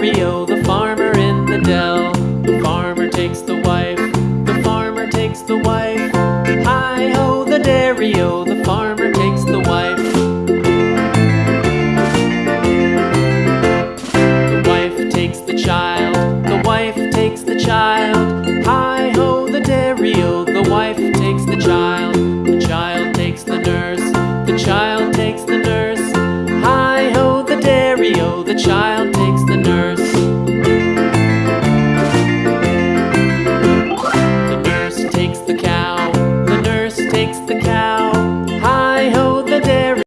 Mario, the farmer in the dell. The farmer takes the wife, the farmer takes the wife. Hi ho, the Dario, the farmer takes the wife. The wife takes the child, the wife takes the child. Hi ho, the Dario, the wife takes the child. The child takes the nurse, the child takes the nurse. Hi ho, the Dario, the child takes